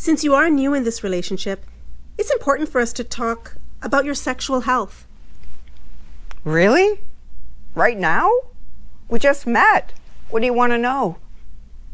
Since you are new in this relationship, it's important for us to talk about your sexual health. Really? Right now? We just met. What do you want to know?